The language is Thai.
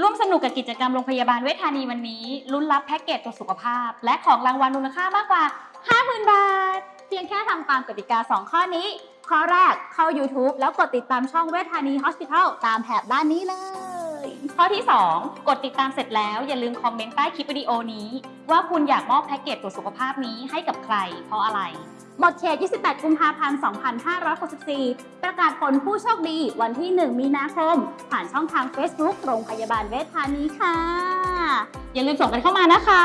ร่วมสนุกกับกิจกรรมโรงพยาบาลเวชธานีวันนี้ลุ้นรับแพ็กเกจตรวจสุขภาพ และของรางวัลมูลค่ามากกว่า 50,000 บาท เพียงแค่ทำตามกติกา 2 ข้อนี้ ข้อแรกเข้า YouTube แล้วกดติดตามช่องเวทธานี Hospital ตามแถบด้านนี้เลย ข้อที่ 2 กดติดตามเสร็จแล้วอย่าลืมคอมเมนต์ใต้คลิปวิดีโอนี้ ว่าคุณอยากมอบแพ็กเกจตรวจสุขภาพนี้ให้กับใคร เพราะอะไร หมดเขต 28 กุมภาพันธ์ 2564 ประกาศผลผู้โชคดีวันที่ 1 มีนาคม ผ่านช่องทาง Facebook โรงพยาบาลเวชธานีค่ะ อย่าลืมส่งกันเข้ามานะคะ